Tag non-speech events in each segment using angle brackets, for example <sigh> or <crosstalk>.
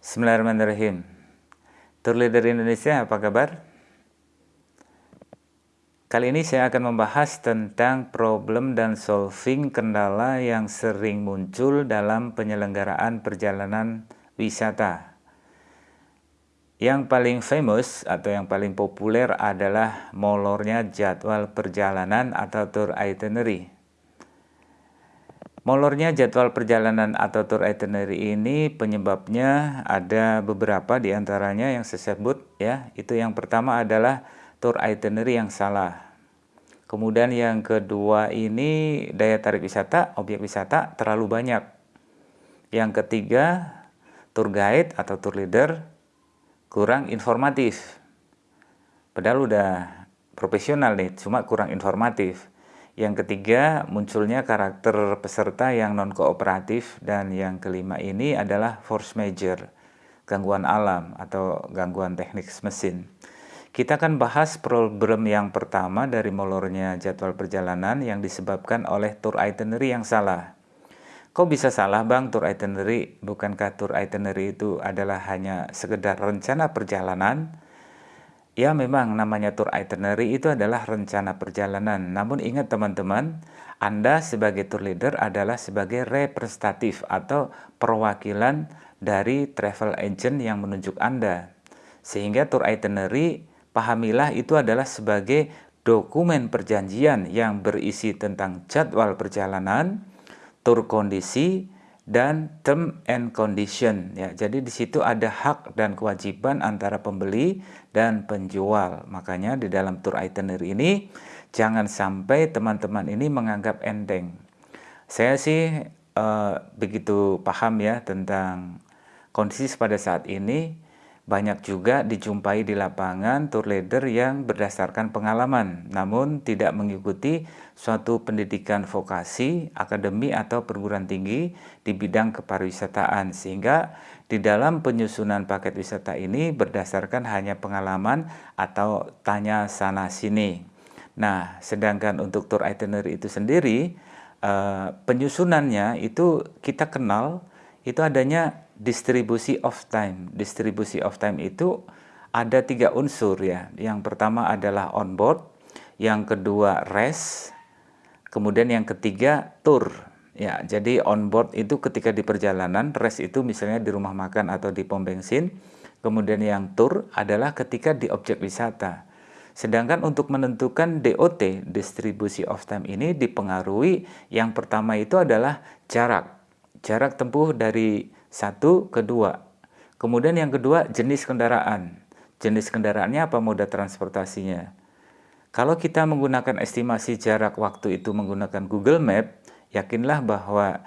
Bismillahirrahmanirrahim. Tour Leader Indonesia, apa kabar? Kali ini saya akan membahas tentang problem dan solving kendala yang sering muncul dalam penyelenggaraan perjalanan wisata. Yang paling famous atau yang paling populer adalah molornya jadwal perjalanan atau tour itinerary. Molornya jadwal perjalanan atau tour itinerary ini penyebabnya ada beberapa di antaranya yang saya sebut ya. Itu yang pertama adalah tour itinerary yang salah. Kemudian yang kedua ini daya tarik wisata, objek wisata terlalu banyak. Yang ketiga, tour guide atau tour leader kurang informatif. Padahal udah profesional nih, cuma kurang informatif. Yang ketiga, munculnya karakter peserta yang non-kooperatif. Dan yang kelima ini adalah force major, gangguan alam atau gangguan teknik mesin. Kita akan bahas problem yang pertama dari molornya jadwal perjalanan yang disebabkan oleh tour itinerary yang salah. Kok bisa salah bang tour itinerary? Bukankah tour itinerary itu adalah hanya sekedar rencana perjalanan? Ya memang namanya tour itinerary itu adalah rencana perjalanan. Namun ingat teman-teman, Anda sebagai tour leader adalah sebagai representatif atau perwakilan dari travel agent yang menunjuk Anda. Sehingga tour itinerary pahamilah itu adalah sebagai dokumen perjanjian yang berisi tentang jadwal perjalanan, tur kondisi, dan term and condition ya. Jadi di situ ada hak dan kewajiban antara pembeli dan penjual. Makanya di dalam tour itinerary ini jangan sampai teman-teman ini menganggap enteng. Saya sih uh, begitu paham ya tentang kondisi pada saat ini banyak juga dijumpai di lapangan tour leader yang berdasarkan pengalaman, namun tidak mengikuti suatu pendidikan vokasi, akademi atau perguruan tinggi di bidang kepariwisataan sehingga di dalam penyusunan paket wisata ini berdasarkan hanya pengalaman atau tanya sana sini. Nah, sedangkan untuk tour itinerary itu sendiri eh, penyusunannya itu kita kenal itu adanya distribusi of time. Distribusi of time itu ada tiga unsur ya. Yang pertama adalah on board, yang kedua rest, kemudian yang ketiga tour. Ya, jadi on board itu ketika di perjalanan, rest itu misalnya di rumah makan atau di pom bensin. Kemudian yang tour adalah ketika di objek wisata. Sedangkan untuk menentukan DOT, distribusi of time ini dipengaruhi yang pertama itu adalah jarak. Jarak tempuh dari satu, kedua. Kemudian yang kedua, jenis kendaraan. Jenis kendaraannya apa moda transportasinya. Kalau kita menggunakan estimasi jarak waktu itu menggunakan Google Map, yakinlah bahwa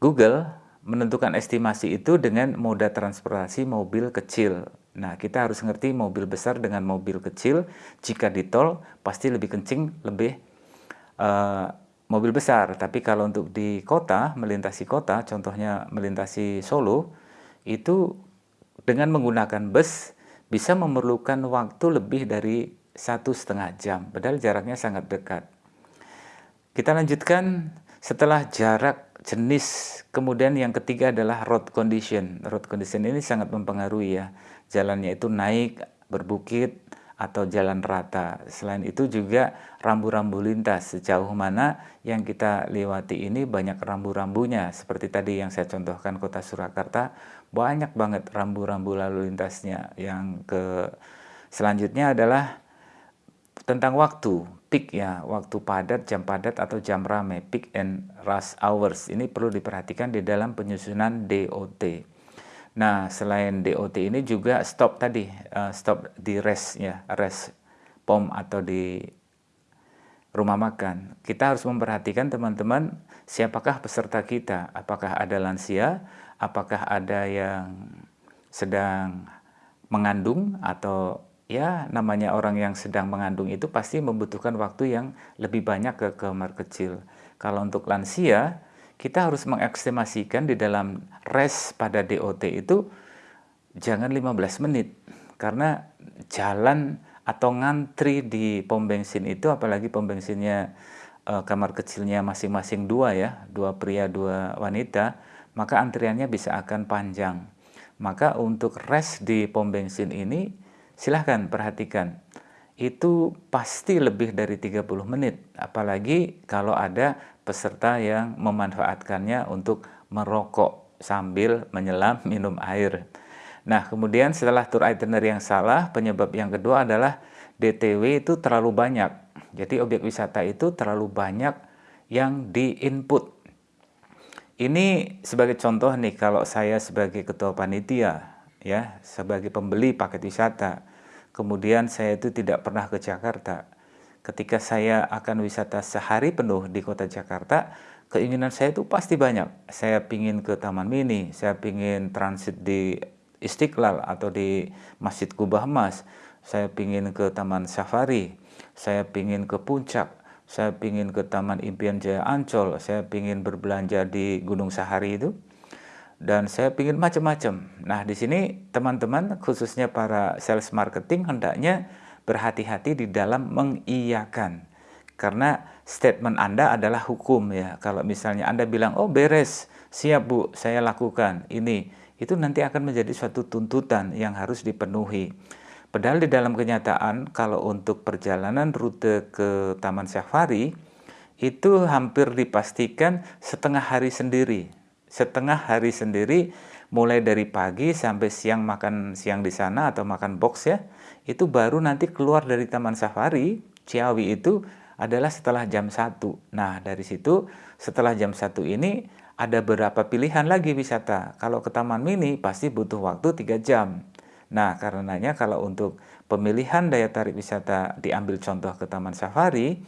Google menentukan estimasi itu dengan moda transportasi mobil kecil. Nah, kita harus ngerti mobil besar dengan mobil kecil. Jika di tol, pasti lebih kencing, lebih uh, mobil besar, tapi kalau untuk di kota, melintasi kota, contohnya melintasi Solo, itu dengan menggunakan bus bisa memerlukan waktu lebih dari satu setengah jam, padahal jaraknya sangat dekat. Kita lanjutkan setelah jarak jenis, kemudian yang ketiga adalah road condition. Road condition ini sangat mempengaruhi ya, jalannya itu naik, berbukit, atau jalan rata. Selain itu juga rambu-rambu lintas sejauh mana yang kita lewati ini banyak rambu-rambunya. Seperti tadi yang saya contohkan kota Surakarta, banyak banget rambu-rambu lalu lintasnya. Yang ke selanjutnya adalah tentang waktu, peak ya, waktu padat, jam padat atau jam ramai, peak and rush hours. Ini perlu diperhatikan di dalam penyusunan DOT. Nah, selain DOT ini juga stop tadi, uh, stop di rest ya, rest pom atau di rumah makan. Kita harus memperhatikan teman-teman siapakah peserta kita, apakah ada lansia, apakah ada yang sedang mengandung atau ya namanya orang yang sedang mengandung itu pasti membutuhkan waktu yang lebih banyak ke kamar kecil. Kalau untuk lansia kita harus mengekstimasikan di dalam res pada DOT itu jangan 15 menit karena jalan atau ngantri di pom bensin itu apalagi pom bensinnya e, kamar kecilnya masing-masing dua ya dua pria dua wanita maka antriannya bisa akan panjang Maka untuk rest di pom bensin ini silahkan perhatikan. Itu pasti lebih dari 30 menit. Apalagi kalau ada peserta yang memanfaatkannya untuk merokok sambil menyelam <laughs> minum air. Nah, kemudian setelah tour itinerary yang salah, penyebab yang kedua adalah DTW itu terlalu banyak. Jadi objek wisata itu terlalu banyak yang di-input. Ini sebagai contoh nih kalau saya sebagai ketua panitia ya, sebagai pembeli paket wisata. Kemudian saya itu tidak pernah ke Jakarta. Ketika saya akan wisata sehari penuh di kota Jakarta, keinginan saya itu pasti banyak. Saya pingin ke Taman Mini, saya pingin transit di Istiqlal atau di Masjid Kubah Emas, saya pingin ke Taman Safari, saya pingin ke Puncak, saya pingin ke Taman Impian Jaya Ancol, saya pingin berbelanja di Gunung Sahari itu, dan saya pingin macam-macam. Nah di sini teman-teman khususnya para sales marketing hendaknya berhati-hati di dalam mengiyakan. Karena statement Anda adalah hukum ya. Kalau misalnya Anda bilang, oh beres, siap bu, saya lakukan ini itu nanti akan menjadi suatu tuntutan yang harus dipenuhi. Padahal di dalam kenyataan kalau untuk perjalanan rute ke Taman Safari itu hampir dipastikan setengah hari sendiri. Setengah hari sendiri mulai dari pagi sampai siang makan siang di sana atau makan box ya. Itu baru nanti keluar dari Taman Safari Ciawi itu adalah setelah jam 1. Nah, dari situ setelah jam 1 ini ada beberapa pilihan lagi wisata. Kalau ke Taman Mini pasti butuh waktu 3 jam. Nah, karenanya kalau untuk pemilihan daya tarik wisata diambil contoh ke Taman Safari,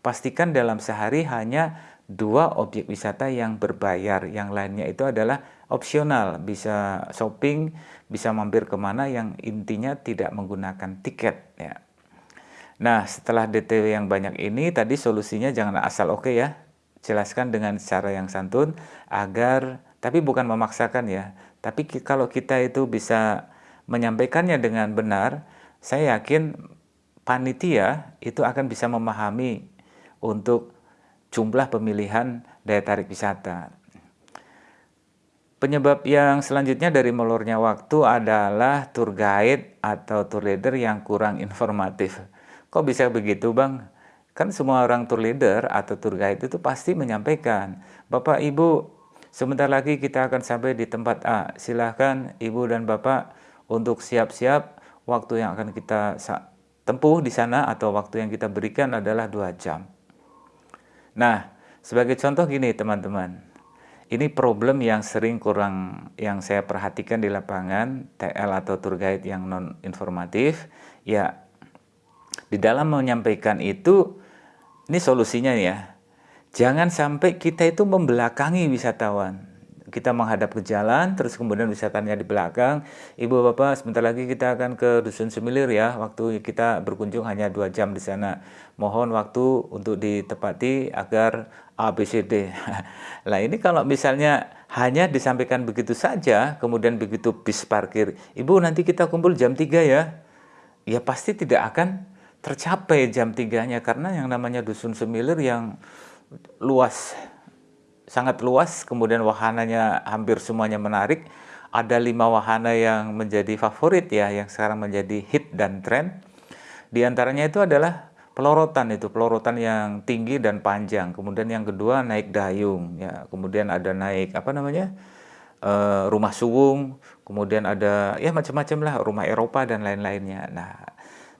pastikan dalam sehari hanya dua objek wisata yang berbayar. Yang lainnya itu adalah opsional, bisa shopping, bisa mampir ke mana yang intinya tidak menggunakan tiket. Ya. Nah, setelah DTW yang banyak ini, tadi solusinya jangan asal oke okay ya jelaskan dengan cara yang santun agar tapi bukan memaksakan ya tapi kalau kita itu bisa menyampaikannya dengan benar saya yakin panitia itu akan bisa memahami untuk jumlah pemilihan daya tarik wisata Penyebab yang selanjutnya dari molornya waktu adalah tour guide atau tour leader yang kurang informatif. Kok bisa begitu bang? Kan semua orang tour leader atau tour guide itu pasti menyampaikan, Bapak Ibu, sebentar lagi kita akan sampai di tempat A. Silahkan Ibu dan Bapak untuk siap-siap waktu yang akan kita tempuh di sana atau waktu yang kita berikan adalah dua jam. Nah, sebagai contoh gini teman-teman, ini problem yang sering kurang yang saya perhatikan di lapangan TL atau tour guide yang non informatif ya di dalam menyampaikan itu ini solusinya ya. Jangan sampai kita itu membelakangi wisatawan. Kita menghadap ke jalan, terus kemudian wisatanya di belakang. Ibu bapak, sebentar lagi kita akan ke dusun Semilir ya. Waktu kita berkunjung hanya dua jam di sana. Mohon waktu untuk ditepati agar ABCD. Nah <laughs> ini kalau misalnya hanya disampaikan begitu saja, kemudian begitu bis parkir, ibu nanti kita kumpul jam 3 ya. Ya pasti tidak akan tercapai jam tiganya karena yang namanya dusun semilir yang luas sangat luas kemudian wahananya hampir semuanya menarik. Ada lima wahana yang menjadi favorit ya yang sekarang menjadi hit dan tren di antaranya itu adalah pelorotan itu pelorotan yang tinggi dan panjang. Kemudian yang kedua naik dayung ya. Kemudian ada naik apa namanya e, rumah suwung kemudian ada ya macam-macam lah rumah Eropa dan lain-lainnya. Nah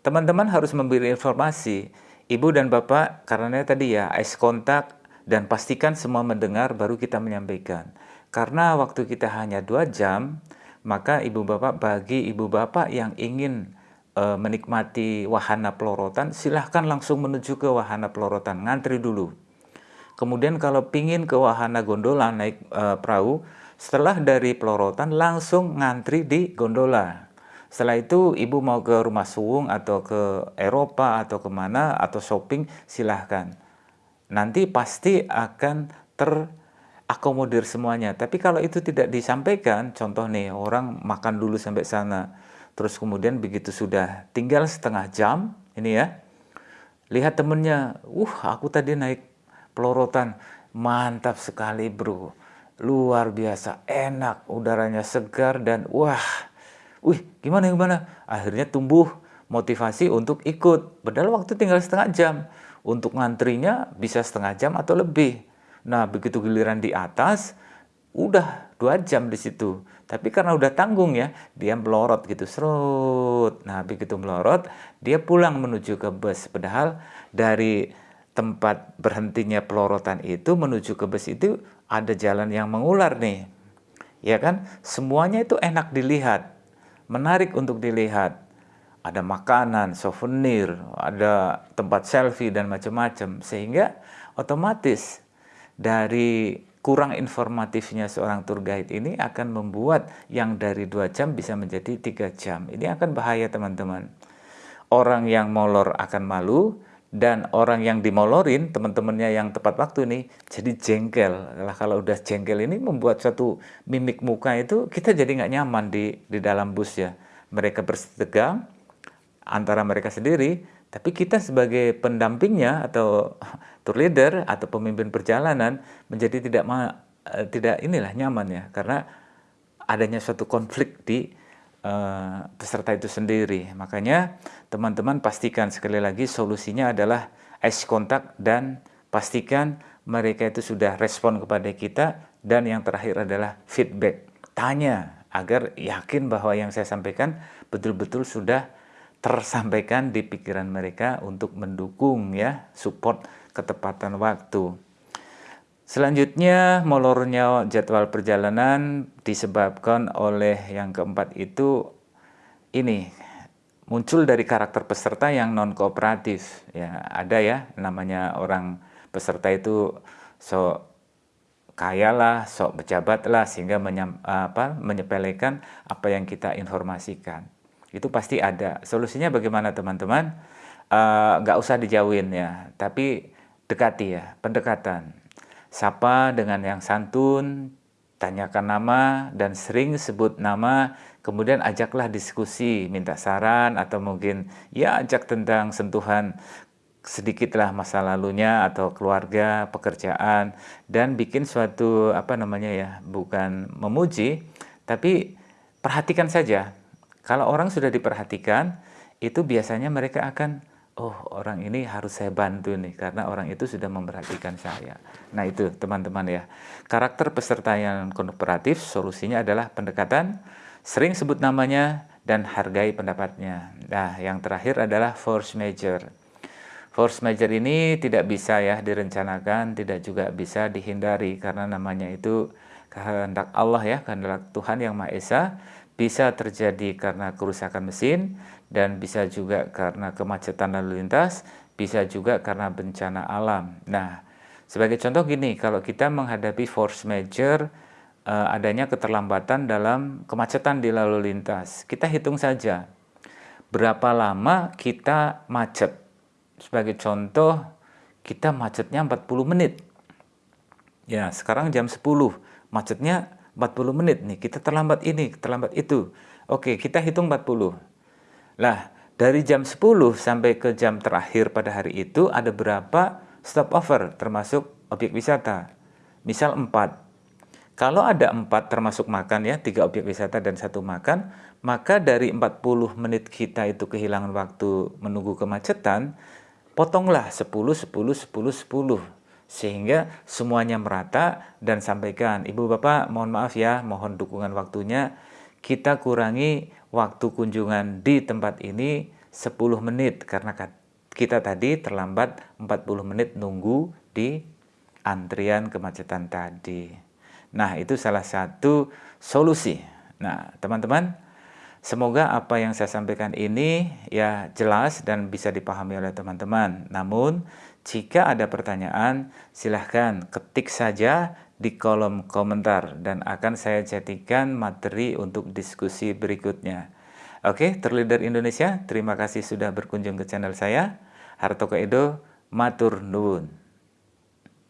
Teman-teman harus memberi informasi, ibu dan bapak, karena tadi ya, ice contact, dan pastikan semua mendengar baru kita menyampaikan. Karena waktu kita hanya dua jam, maka ibu bapak bagi ibu bapak yang ingin e, menikmati wahana pelorotan, silahkan langsung menuju ke wahana pelorotan, ngantri dulu. Kemudian kalau pingin ke wahana gondola naik e, perahu, setelah dari pelorotan langsung ngantri di gondola. Setelah itu ibu mau ke rumah suwung atau ke Eropa atau ke mana atau shopping silahkan. Nanti pasti akan terakomodir semuanya. Tapi kalau itu tidak disampaikan, contoh nih orang makan dulu sampai sana, terus kemudian begitu sudah tinggal setengah jam, ini ya, lihat temennya, uh aku tadi naik pelorotan, mantap sekali bro. luar biasa enak, udaranya segar dan wah, wih gimana gimana, akhirnya tumbuh motivasi untuk ikut. Padahal waktu tinggal setengah jam, untuk ngantrinya bisa setengah jam atau lebih. Nah begitu giliran di atas, udah dua jam di situ. Tapi karena udah tanggung ya, dia melorot gitu, serut. Nah begitu melorot, dia pulang menuju ke bus. Padahal dari tempat berhentinya pelorotan itu menuju ke bus itu ada jalan yang mengular nih. Ya kan? Semuanya itu enak dilihat, menarik untuk dilihat. Ada makanan, souvenir, ada tempat selfie dan macam-macam sehingga otomatis dari kurang informatifnya seorang tour guide ini akan membuat yang dari dua jam bisa menjadi tiga jam. Ini akan bahaya teman-teman. Orang yang molor akan malu, dan orang yang dimolorin teman-temannya yang tepat waktu nih jadi jengkel lah kalau udah jengkel ini membuat suatu mimik muka itu kita jadi nggak nyaman di di dalam bus ya mereka bersetegang antara mereka sendiri tapi kita sebagai pendampingnya atau <laughs> tour leader atau pemimpin perjalanan menjadi tidak ma, eh, tidak inilah nyaman ya karena adanya suatu konflik di uh, peserta itu sendiri. Makanya teman-teman pastikan sekali lagi solusinya adalah eye contact dan pastikan mereka itu sudah respon kepada kita dan yang terakhir adalah feedback. Tanya agar yakin bahwa yang saya sampaikan betul-betul sudah tersampaikan di pikiran mereka untuk mendukung ya support ketepatan waktu. Selanjutnya, molornya jadwal perjalanan disebabkan oleh yang keempat itu ini muncul dari karakter peserta yang non kooperatif. Ya, ada ya namanya orang peserta itu sok kaya lah, sok pejabat lah sehingga menyam, apa, menyepelekan apa yang kita informasikan. Itu pasti ada. Solusinya bagaimana teman-teman? Uh, nggak usah dijauhin ya, tapi dekati ya, pendekatan Sapa dengan yang santun, tanyakan nama dan sering sebut nama, kemudian ajaklah diskusi, minta saran atau mungkin ya ajak tentang sentuhan sedikitlah masa lalunya atau keluarga, pekerjaan dan bikin suatu apa namanya ya, bukan memuji tapi perhatikan saja. Kalau orang sudah diperhatikan, itu biasanya mereka akan oh orang ini harus saya bantu nih karena orang itu sudah memperhatikan saya. Nah itu teman-teman ya. Karakter peserta yang kooperatif solusinya adalah pendekatan, sering sebut namanya dan hargai pendapatnya. Nah yang terakhir adalah force major. Force major ini tidak bisa ya direncanakan, tidak juga bisa dihindari karena namanya itu kehendak Allah ya, kehendak Tuhan yang Maha Esa bisa terjadi karena kerusakan mesin dan bisa juga karena kemacetan lalu lintas, bisa juga karena bencana alam. Nah, sebagai contoh gini, kalau kita menghadapi force major uh, adanya keterlambatan dalam kemacetan di lalu lintas, kita hitung saja berapa lama kita macet. Sebagai contoh, kita macetnya 40 menit. Ya, sekarang jam 10, macetnya 40 menit nih, kita terlambat ini, terlambat itu. Oke, kita hitung 40. Lah, dari jam 10 sampai ke jam terakhir pada hari itu ada berapa stopover termasuk objek wisata? Misal 4. Kalau ada 4 termasuk makan ya, 3 objek wisata dan satu makan, maka dari 40 menit kita itu kehilangan waktu menunggu kemacetan, potonglah 10, 10, 10, 10 sehingga semuanya merata dan sampaikan Ibu Bapak mohon maaf ya mohon dukungan waktunya. Kita kurangi waktu kunjungan di tempat ini 10 menit karena kita tadi terlambat 40 menit nunggu di antrian kemacetan tadi. Nah itu salah satu solusi. Nah teman-teman Semoga apa yang saya sampaikan ini ya jelas dan bisa dipahami oleh teman-teman. Namun jika ada pertanyaan, silahkan ketik saja di kolom komentar dan akan saya jadikan materi untuk diskusi berikutnya. Oke, Terleader Indonesia, terima kasih sudah berkunjung ke channel saya. Hartoko Edo, Matur Nuwun.